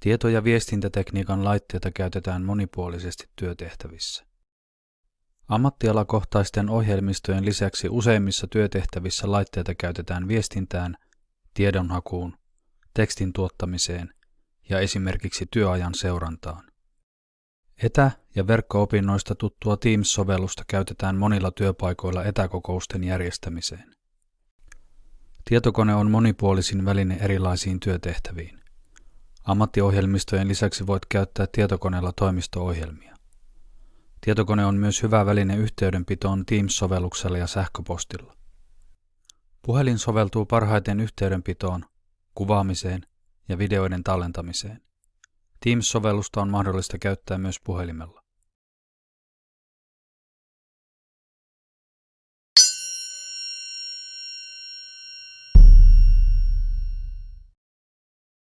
Tieto- ja viestintätekniikan laitteita käytetään monipuolisesti työtehtävissä. Ammattialakohtaisten ohjelmistojen lisäksi useimmissa työtehtävissä laitteita käytetään viestintään, tiedonhakuun, tekstin tuottamiseen ja esimerkiksi työajan seurantaan. Etä- ja verkko-opinnoista tuttua Teams-sovellusta käytetään monilla työpaikoilla etäkokousten järjestämiseen. Tietokone on monipuolisin väline erilaisiin työtehtäviin. Ammattiohjelmistojen lisäksi voit käyttää tietokoneella toimisto-ohjelmia. Tietokone on myös hyvä väline yhteydenpitoon Teams-sovelluksella ja sähköpostilla. Puhelin soveltuu parhaiten yhteydenpitoon, kuvaamiseen ja videoiden tallentamiseen. Teams-sovellusta on mahdollista käyttää myös puhelimella.